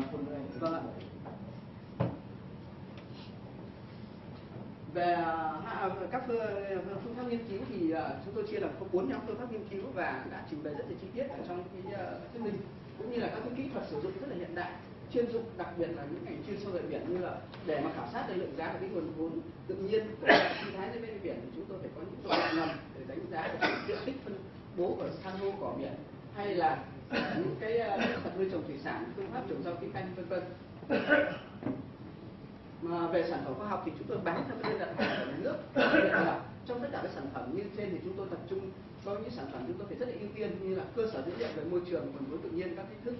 làm phần này vâng ạ về các ờ, phương pháp nghiên cứu thì ờ, chúng tôi chia làm có bốn nhóm phương pháp nghiên cứu và đã trình bày rất là chi tiết ở trong cái chương thuyết minh, cũng như là các cái kỹ thuật sử dụng rất là hiện đại, chuyên dụng, đặc biệt là những ngành chuyên sâu về biển như là để mà khảo sát được lượng giá và cái nguồn vốn tự nhiên của sinh thái dưới bên biển thì chúng tôi phải có những tòa ngầm để đánh giá được diện tích phân bố của san hô cỏ biển, hay là những cái ờ, nuôi trồng thủy sản phương pháp trồng rau thủy canh vân vân. Mà về sản phẩm khoa học thì chúng tôi bán theo cái đơn đặt hàng của nhà nước. Là trong tất cả các sản phẩm như trên thì chúng tôi tập trung có những sản phẩm chúng tôi phải rất là ưu tiên như là cơ sở dữ liệu về môi trường nguồn vốn tự nhiên các thách thức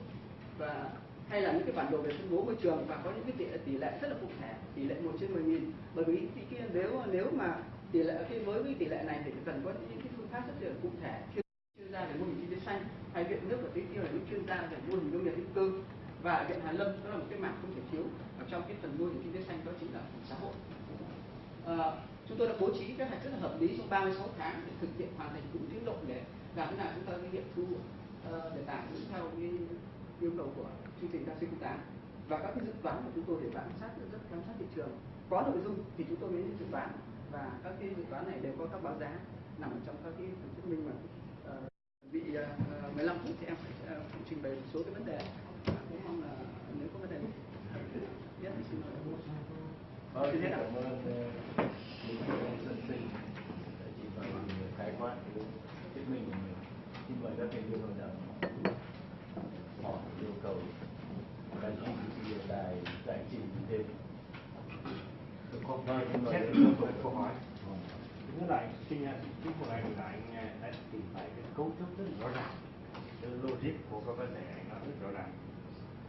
và hay là những cái bản đồ về phân bố môi trường và có những cái tỷ, tỷ lệ rất là cụ thể tỷ lệ một trên 10 nghìn. Bởi vì cái, nếu nếu mà tỷ lệ cái với cái tỷ lệ này thì cần có những cái phương pháp rất là cụ thể gia về mô hình kinh tế xanh hay viện nước và tưới tiêu là những chuyên gia về mô hình nông nghiệp hữu cơ. Và viện Hà lâm đó là một cái mảng không thể thiếu ở trong cái phần mô hình kinh tế xanh đó chính là xã hội. À, chúng tôi đã bố trí kế hoạch rất là hợp lý trong 36 tháng để thực hiện hoàn thành đúng tiến độ để làm thế nào chúng ta cái nghiệm thu uh, để tải đúng theo cái yêu cầu của chương trình đa sinh tám. Và các cái dự toán của chúng tôi để bám sát rất giám sát thị trường. Có nội dung thì chúng tôi mới dự toán và các cái dự toán này đều có các báo giá nằm ở trong các cái phần thuyết minh mà bị 15 à, phút thì em à, phải trình bày một số cái vấn đề. Cũng mong là nếu có vấn đề nhất thì xin mời. Vâng, xin cảm ơn ờ, Lý Anh Xuân Sinh đã chỉ bày khái quát cái thuyết minh của mình. Xin mời các thành viên hội đồng hỏi yêu cầu đài GTV đài giải trình thêm. Vâng, Xin mời xét các một thành câu hỏi. Vâng. Thứ lại xin chính của anh là anh à, đã tìm thấy cái cấu trúc rất rõ ràng, cái logic của các vấn đề anh nói rất rõ ràng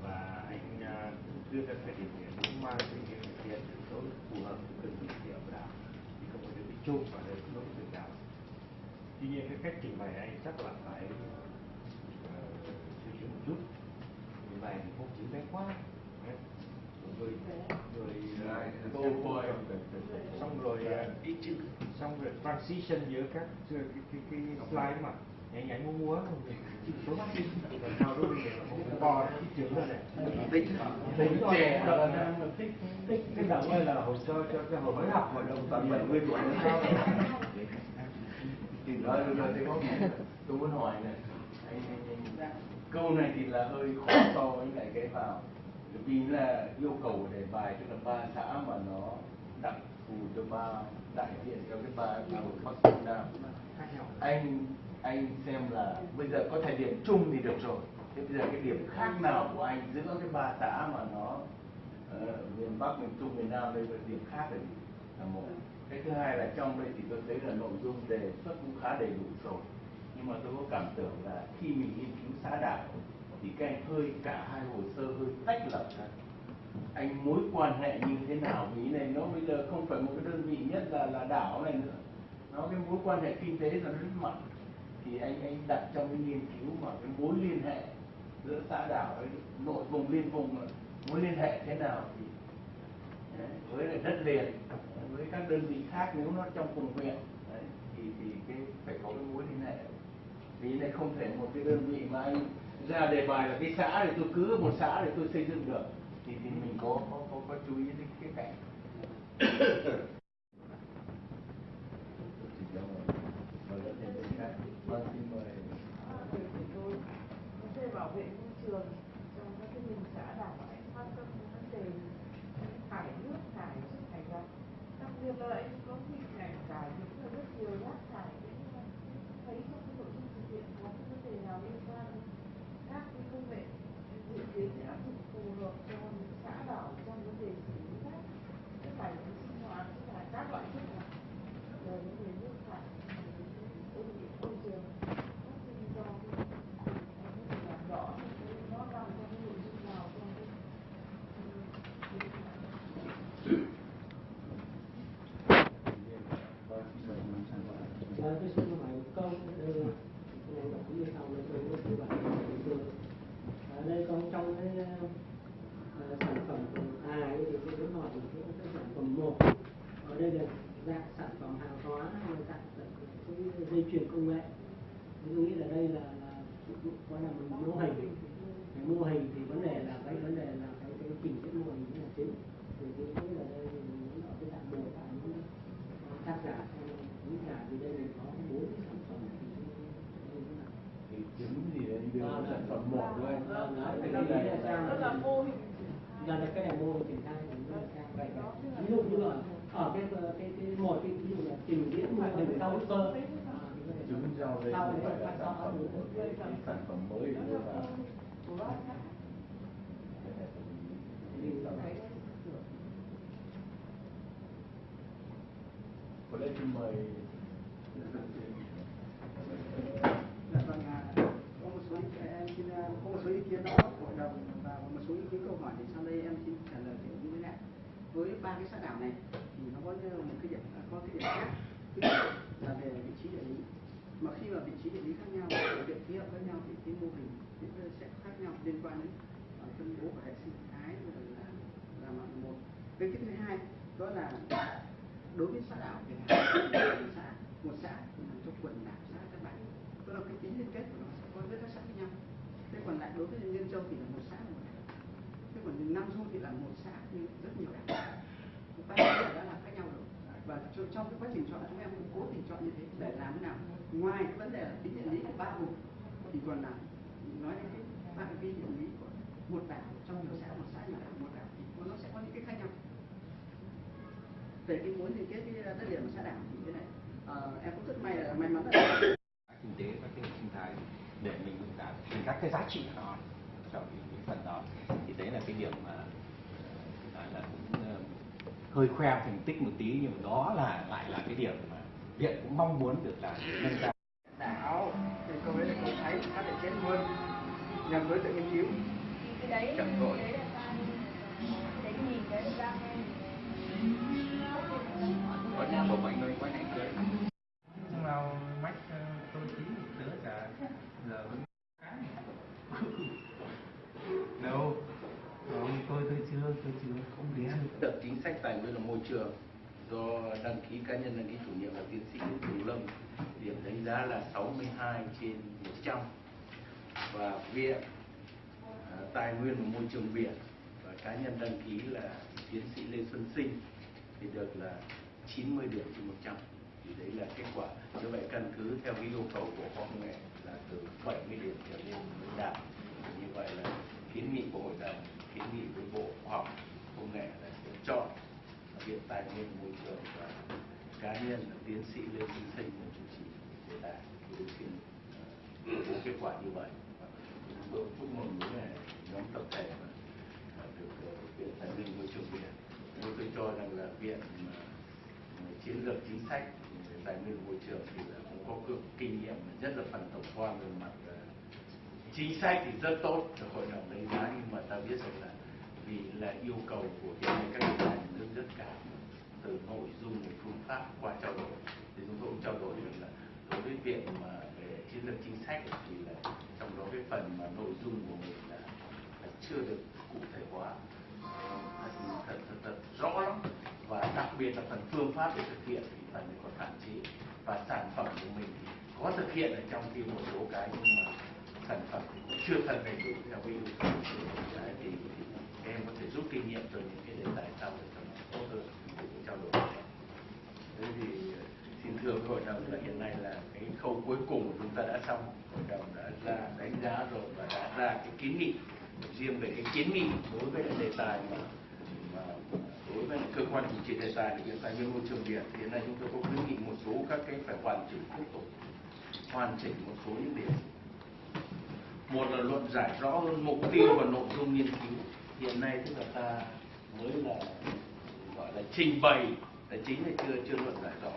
và anh à, đưa ra cái điểm hiện cũng mang cái điểm hiện yếu tố phù hợp với từng địa điểm nào thì không có được bị chung và đây không có được nào. Tuy nhiên cái cách trình bày anh chắc là phải ờ, suy nghĩ một chút. Trình bày thì không chính xác quá. Đấy. Rồi rồi à, câu xong rồi à, ý chữ xong rồi transition giữa các cái cái, cái slide mà nhảy nhảy mua mua chữ số đi. Rồi sau đó bây giờ là một bò cái chữ đó này Tính. Tính rồi trẻ động là là tích tích cái đây là hồ sơ cho cái hồi mới học hội đồng toàn bảy mươi tuổi nữa sao? Thì nói rồi thì có tôi muốn hỏi này anh, câu này thì là hơi khó so với lại cái vào. Vì là yêu cầu đề bài tức là ba xã mà nó đặc thù cho ba đại diện cho cái ba khu vực bắc trung nam anh anh xem là bây giờ có thể điểm chung thì được rồi. Thế bây giờ cái điểm khác nào của anh giữa cái ba xã mà nó uh, miền bắc miền trung miền nam đây là điểm khác là gì là một. Cái thứ hai là trong đây thì tôi thấy là nội dung đề xuất cũng khá đầy đủ rồi. Nhưng mà tôi có cảm tưởng là khi mình nghiên cứu xã đảo thì các anh hơi cả hai hồ sơ hơi tách lập ra. Anh mối quan hệ như thế nào vì này nó bây giờ không phải một cái đơn vị nhất là là đảo này nữa. Nó cái mối quan hệ kinh tế là nó rất mạnh thì anh anh đặt trong cái nghiên cứu mà cái mối liên hệ giữa xã đảo với nội vùng liên vùng mối liên hệ thế nào thì đấy, với lại đất liền với các đơn vị khác nếu nó trong cùng huyện đấy, thì thì cái phải có cái mối liên hệ. Vì này không thể một cái đơn vị mà anh ra đề bài là cái xã thì tôi cứ một xã để tôi xây dựng được thì thì mình có có có, có chú ý đến cái cảnh Vâng, xin mời. Ờ, vấn đề bảo vệ môi trường trong các cái mình xã đảo anh quan tâm đến vấn đề thải nước thải chất thải độc đặc biệt là anh có hình ảnh cả những là rất nhiều rác thải cũng như là thấy trong cái nội dung thực hiện có cái vấn đề nào liên quan đến các cái công nghệ dự kiến sẽ áp dụng phù hợp cho những xã đảo trong vấn đề xử lý rác chất thải của sinh tôi xin hỏi một câu đây là này là cũng như sau là tôi có tư vấn của tôi ở đây có trong cái uh, sản phẩm A ấy thì tôi muốn hỏi là cái, cái sản phẩm một ở đây là dạng sản phẩm hàng hóa hay là dạng cái dây chuyền công nghệ. Tôi nghĩ là đây là là có là một mô hình. Cái mô hình thì vấn đề là cái vấn đề là cái cái trình diễn mô hình là chính. Thì tôi nghĩ là đây mình ở cái dạng một là những tác giả những giả thì đây mình có bốn cái sản phẩm thì đây là thì chứng gì đấy đều là sản phẩm một thôi. Vâng, Thế cái này này là Đó mô hình. Là cái này mô hình triển khai ví dụ như là ở cái cái cái một cái ví dụ là trình diễn mô hình sau cơ chứng rau đây không phải là sản phẩm sản phẩm mới đưa là vào có lẽ xin mời Dạ vâng, có một số ý kiến, em xin à, có một số ý kiến đó hội đồng và một số ý kiến câu hỏi thì sau đây em xin trả lời kiểu như thế này. Với ba cái xã đảo này một cái điểm à, có cái điểm khác. Thứ nhất là về vị trí địa lý. Mà khi mà vị trí địa lý khác nhau, điều kiện khí hậu khác nhau thì cái mô hình cũng sẽ khác nhau liên quan đến à, phân bố của hệ sinh thái là là một. Cái thứ hai đó là đối với xã đảo thì là một xã một xã nằm trong quần đảo xã các bạn Đó là cái tính liên kết của nó sẽ có với các xã với nhau thế còn lại đối với nhân châu thì là một xã là một đảo thế còn nam du thì là một xã nhưng rất nhiều đảo ba cái đã là khác nhau rồi. Và trong, cái quá trình chọn chúng em cũng cố tình chọn như thế để làm thế nào? Ngoài cái vấn đề là tính địa lý của ba vùng thì còn là nói đến cái phạm vi địa lý của một đảo trong nhiều xã một xã nhiều đảo một đảo thì nó sẽ có những cái khác nhau. Về cái muốn liên kết cái đất liền của xã đảo thì thế này à, em cũng rất may là may mắn là kinh tế và cái hệ sinh thái để mình à, cả các cái giá trị của nó trong những phần đó. Thì đấy là cái điểm mà hơi khoe thành tích một tí nhưng mà đó là lại là cái điểm mà viện cũng mong muốn được là nâng cao. Đảo thì câu ấy là câu thấy phát triển chết luôn. Nhằm đối tượng nghiên cứu. Cái đấy Chậm rồi. cái đấy là bộ bệnh nơi quay này cưới vào mách tôi một tứa cả. Giờ vẫn tôi chưa tôi chưa không được chính sách tài nguyên và môi trường do đăng ký cá nhân đăng ký chủ nhiệm là tiến sĩ Nguyễn Hữu Lâm. Điểm đánh giá là 62 trên 100 và viện à, tài nguyên và môi trường biển và cá nhân đăng ký là tiến sĩ Lê Xuân Sinh thì được là 90 điểm trên 100 thì đấy là kết quả. Như vậy căn cứ theo cái yêu cầu của khoa công nghệ là từ 70 điểm trở lên mới đạt. Như vậy là kiến nghị của hội đồng kiến nghị với bộ khoa học công nghệ là sẽ chọn viện tài nguyên môi trường và cá nhân là tiến sĩ lê xuân sinh là chủ trì đề tài thì xin có kết quả như vậy. Và chúng tôi chúc mừng với nhóm tập thể mà ờ, được ờ, viện tài nguyên môi trường biển nhưng tôi cho rằng là viện mà chiến lược chính sách về tài nguyên môi trường thì là cũng có cực kinh nghiệm rất là phần tổng quan về mặt ờ, chính sách thì rất tốt. Được hội đồng đánh giá nhưng mà ta biết rằng là vì là yêu cầu của hiện nay các nhà nước rất cao từ nội dung đến phương pháp qua trao đổi. Thì chúng tôi cũng trao đổi được là đối với viện mà về chiến lược chính sách thì là trong đó cái phần mà nội dung của mình là, là chưa được cụ thể hóa. Ờ, thật, thật, thật, thật rõ lắm. Và đặc biệt là phần phương pháp để thực hiện thì phần còn hạn chế. Và sản phẩm của mình thì có thực hiện ở trong cái một số cái nhưng mà sản phẩm thì cũng chưa thật đầy đủ theo cái yêu cầu của cái thì, thì em có thể rút kinh nghiệm từ những cái đề tài sau để cho nó tốt hơn để trao đổi thế thì ờ, thường hội đồng là hiện nay là cái khâu cuối cùng của chúng ta đã xong. Hội đồng đã ra đánh giá rồi và đã ra cái kiến nghị riêng về cái kiến nghị đối với cái đề tài mà mà đối với cơ quan chủ trì đề tài là viện tài nguyên môi trường biển. Hiện nay chúng tôi có khuyến nghị một số các cái phải hoàn chỉnh tiếp tục, hoàn chỉnh một số những điểm. Một là luận giải rõ hơn mục tiêu và nội dung nghiên cứu. Hiện nay tức là ta mới là, gọi là trình bày, là chính là chưa chưa luận giải rõ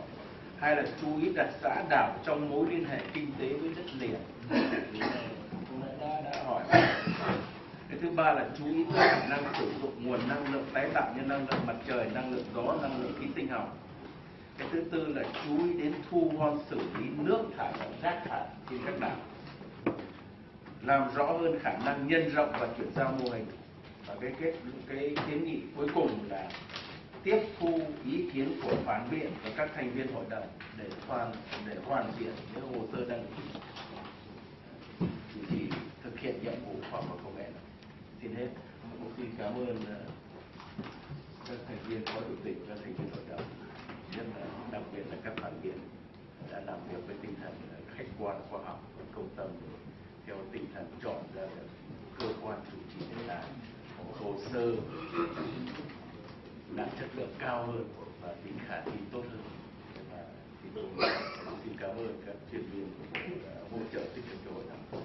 hay là chú ý đặt xã đảo trong mối liên hệ kinh tế với đất liền? Đã, đã, hỏi cái thứ ba là chú ý tới khả năng sử dụng nguồn năng lượng tái tạo như năng lượng mặt trời năng lượng gió năng lượng khí sinh học. Cái thứ tư là chú ý đến thu gom xử lý nước thải và rác thải trên các đảo. Làm rõ hơn khả năng nhân rộng và chuyển giao mô hình. Và cái kết cái kiến nghị cuối cùng là tiếp thu ý kiến của phản biện và các thành viên hội đồng để hoàn để hoàn thiện những hồ sơ đăng ký chủ trì thực hiện nhiệm vụ khoa học công nghệ. Xin hết. Cũng xin cảm ơn ờ, các thành viên phó chủ tịch và thành viên hội đồng. Nhất là, đặc biệt là các phản biện đã làm việc với tinh thần ờ, khách quan, khoa học và công tâm theo tinh thần chọn ra cơ quan chủ trì đề tài hồ sơ lượng cao hơn và tính khả thi tốt hơn. Và tôi xin cảm ơn các chuyên viên đã à, hỗ trợ tích cực cho hội thảo.